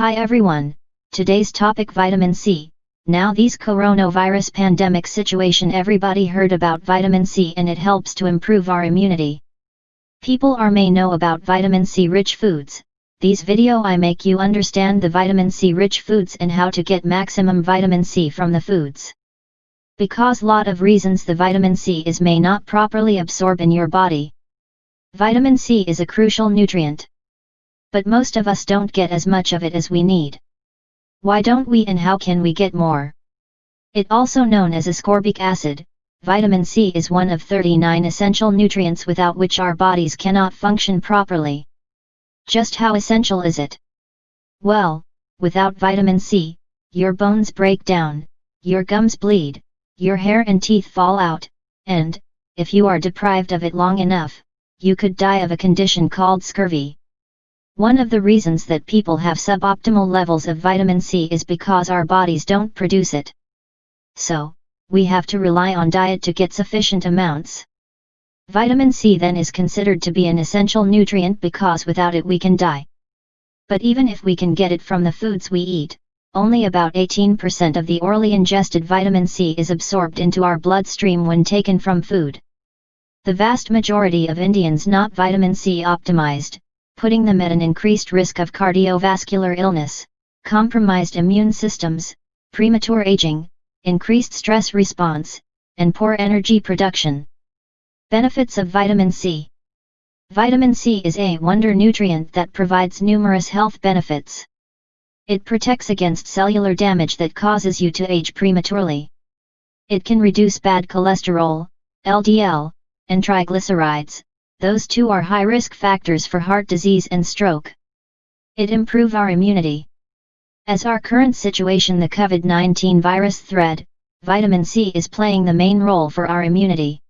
Hi everyone, today's topic vitamin C. Now these coronavirus pandemic situation everybody heard about vitamin C and it helps to improve our immunity. People are may know about vitamin C rich foods. These video I make you understand the vitamin C rich foods and how to get maximum vitamin C from the foods. Because lot of reasons the vitamin C is may not properly absorb in your body. Vitamin C is a crucial nutrient. But most of us don't get as much of it as we need. Why don't we and how can we get more? It also known as ascorbic acid, vitamin C is one of 39 essential nutrients without which our bodies cannot function properly. Just how essential is it? Well, without vitamin C, your bones break down, your gums bleed, your hair and teeth fall out, and, if you are deprived of it long enough, you could die of a condition called scurvy. One of the reasons that people have suboptimal levels of vitamin C is because our bodies don't produce it. So, we have to rely on diet to get sufficient amounts. Vitamin C then is considered to be an essential nutrient because without it we can die. But even if we can get it from the foods we eat, only about 18% of the orally ingested vitamin C is absorbed into our bloodstream when taken from food. The vast majority of Indians not vitamin C optimized, putting them at an increased risk of cardiovascular illness, compromised immune systems, premature aging, increased stress response, and poor energy production. Benefits of vitamin C Vitamin C is a wonder nutrient that provides numerous health benefits. It protects against cellular damage that causes you to age prematurely. It can reduce bad cholesterol, LDL, and triglycerides, those two are high risk factors for heart disease and stroke. It improve our immunity. As our current situation the COVID-19 virus threat, vitamin C is playing the main role for our immunity.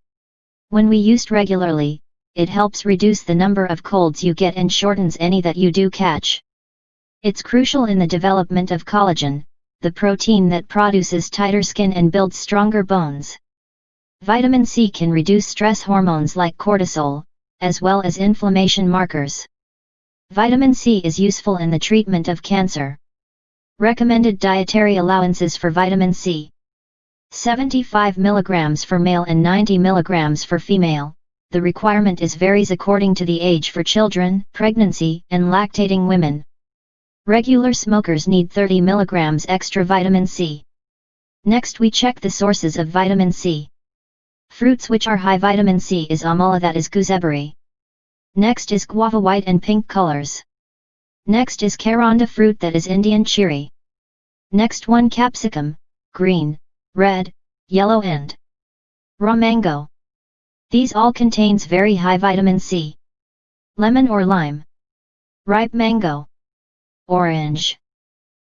When we used regularly, it helps reduce the number of colds you get and shortens any that you do catch. It's crucial in the development of collagen, the protein that produces tighter skin and builds stronger bones. Vitamin C can reduce stress hormones like cortisol, as well as inflammation markers. Vitamin C is useful in the treatment of cancer. Recommended dietary allowances for vitamin C 75 mg for male and 90 mg for female. The requirement is varies according to the age for children, pregnancy, and lactating women. Regular smokers need 30 mg extra vitamin C. Next we check the sources of vitamin C. Fruits which are high vitamin C is amala that is gooseberry. Next is guava white and pink colors. Next is karonda fruit that is Indian cherry. Next one capsicum, green, red, yellow and raw mango. These all contains very high vitamin C. Lemon or lime. Ripe mango. Orange.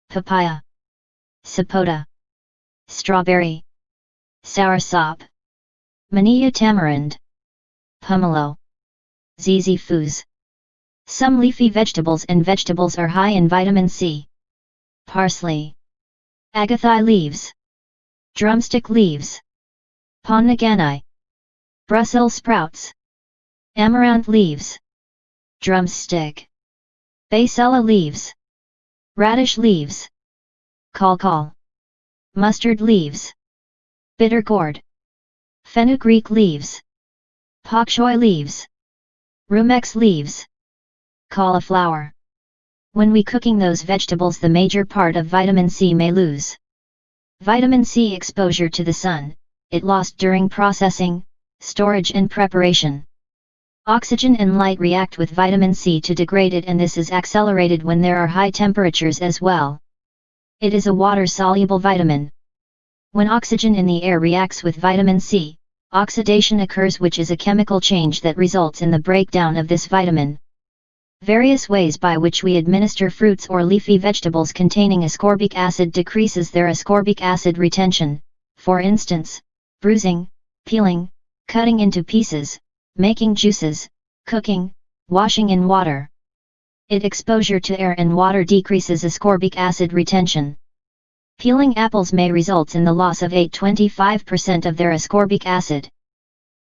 Papaya. Sapota. Strawberry. Soursop. Manila tamarind. Pomelo. Zizi. Some leafy vegetables and vegetables are high in vitamin C. Parsley. Agathi leaves. Drumstick leaves. Ponegani. Brussels sprouts. Amaranth leaves. Drumstick. Basella leaves. Radish leaves. Call Mustard leaves. Bitter gourd. Fenugreek leaves. Pak choi leaves. Rumex leaves. Cauliflower. When we cooking those vegetables the major part of vitamin C may lose. Vitamin C exposure to the sun, it lost during processing, storage and preparation. Oxygen and light react with vitamin C to degrade it and this is accelerated when there are high temperatures as well. It is a water-soluble vitamin. When oxygen in the air reacts with vitamin C, Oxidation occurs which is a chemical change that results in the breakdown of this vitamin. Various ways by which we administer fruits or leafy vegetables containing ascorbic acid decreases their ascorbic acid retention, for instance, bruising, peeling, cutting into pieces, making juices, cooking, washing in water. It exposure to air and water decreases ascorbic acid retention. Peeling apples may result in the loss of 8-25% of their ascorbic acid.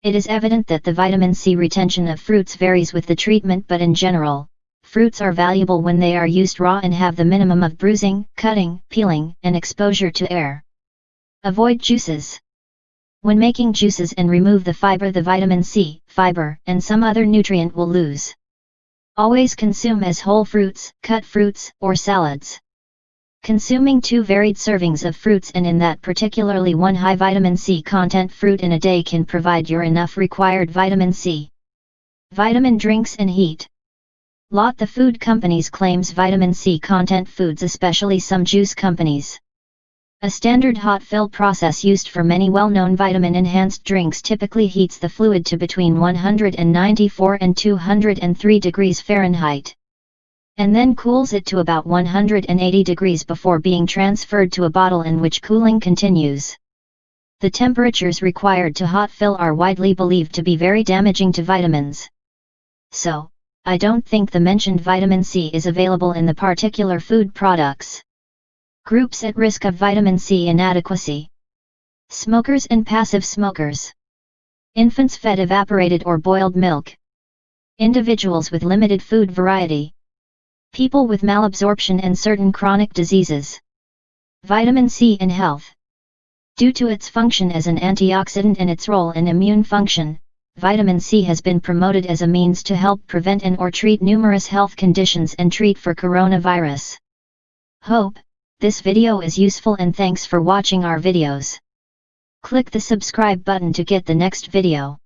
It is evident that the vitamin C retention of fruits varies with the treatment but in general, fruits are valuable when they are used raw and have the minimum of bruising, cutting, peeling, and exposure to air. Avoid juices. When making juices and remove the fiber the vitamin C, fiber, and some other nutrient will lose. Always consume as whole fruits, cut fruits, or salads. Consuming two varied servings of fruits and in that particularly one high vitamin C content fruit in a day can provide your enough required vitamin C. Vitamin drinks and heat. Lot the food companies claims vitamin C content foods especially some juice companies. A standard hot fill process used for many well-known vitamin-enhanced drinks typically heats the fluid to between 194 and 203 degrees Fahrenheit. And then cools it to about 180 degrees before being transferred to a bottle in which cooling continues. The temperatures required to hot fill are widely believed to be very damaging to vitamins. So, I don't think the mentioned vitamin C is available in the particular food products. Groups at risk of vitamin C inadequacy. Smokers and passive smokers. Infants fed evaporated or boiled milk. Individuals with limited food variety. People with malabsorption and certain chronic diseases. Vitamin C in health. Due to its function as an antioxidant and its role in immune function, vitamin C has been promoted as a means to help prevent and or treat numerous health conditions and treat for coronavirus. Hope, this video is useful and thanks for watching our videos. Click the subscribe button to get the next video.